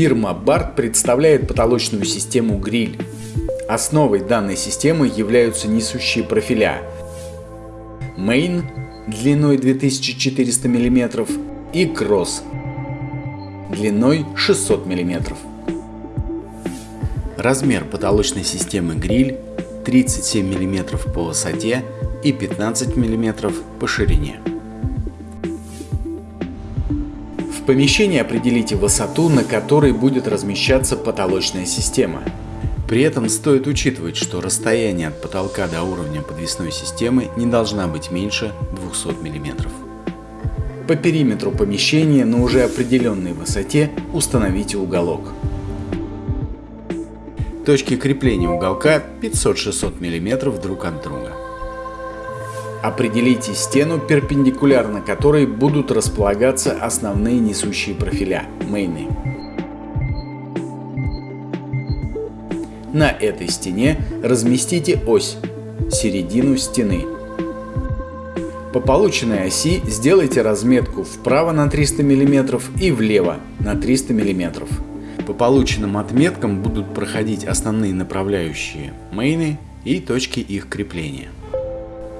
Фирма BART представляет потолочную систему гриль. Основой данной системы являются несущие профиля Main длиной 2400 мм и Cross длиной 600 мм. Размер потолочной системы гриль 37 мм по высоте и 15 мм по ширине. Помещении определите высоту, на которой будет размещаться потолочная система. При этом стоит учитывать, что расстояние от потолка до уровня подвесной системы не должна быть меньше 200 мм. По периметру помещения на уже определенной высоте установите уголок. Точки крепления уголка 500-600 мм друг от друга. Определите стену, перпендикулярно которой будут располагаться основные несущие профиля – мейны. На этой стене разместите ось – середину стены. По полученной оси сделайте разметку вправо на 300 мм и влево на 300 мм. По полученным отметкам будут проходить основные направляющие мейны и точки их крепления.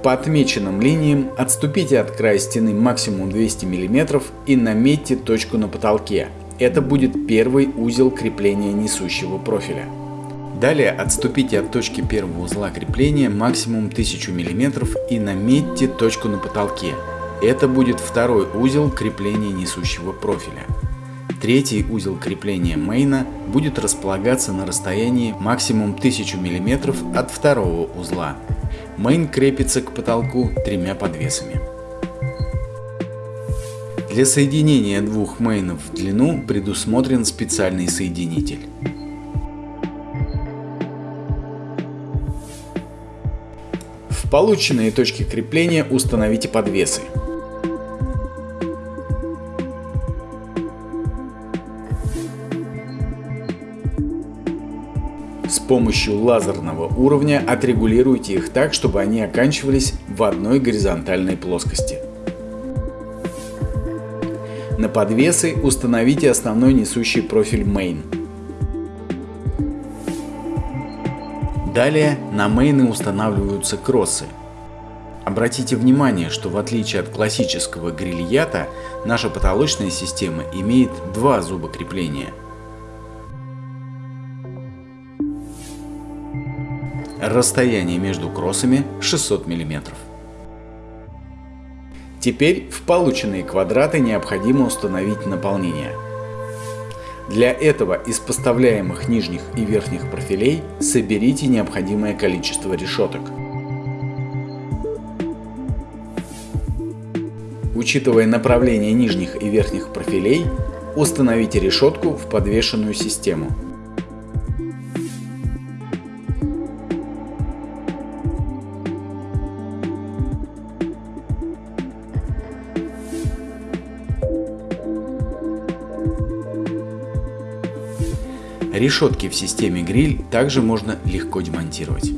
По отмеченным линиям отступите от края стены максимум 200 мм и наметьте точку на потолке. Это будет первый узел крепления несущего профиля. Далее отступите от точки первого узла крепления максимум 1000 мм и наметьте точку на потолке. Это будет второй узел крепления несущего профиля. Третий узел крепления мейна будет располагаться на расстоянии максимум 1000 мм от второго узла. Мейн крепится к потолку тремя подвесами. Для соединения двух мейнов в длину предусмотрен специальный соединитель. В полученные точки крепления установите подвесы. С помощью лазерного уровня отрегулируйте их так, чтобы они оканчивались в одной горизонтальной плоскости. На подвесы установите основной несущий профиль Main. Далее на мейны устанавливаются кроссы. Обратите внимание, что в отличие от классического грильята, наша потолочная система имеет два зуба крепления – Расстояние между кроссами 600 мм. Теперь в полученные квадраты необходимо установить наполнение. Для этого из поставляемых нижних и верхних профилей соберите необходимое количество решеток. Учитывая направление нижних и верхних профилей, установите решетку в подвешенную систему. Решетки в системе гриль также можно легко демонтировать.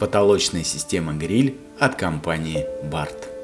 Потолочная система гриль от компании BART.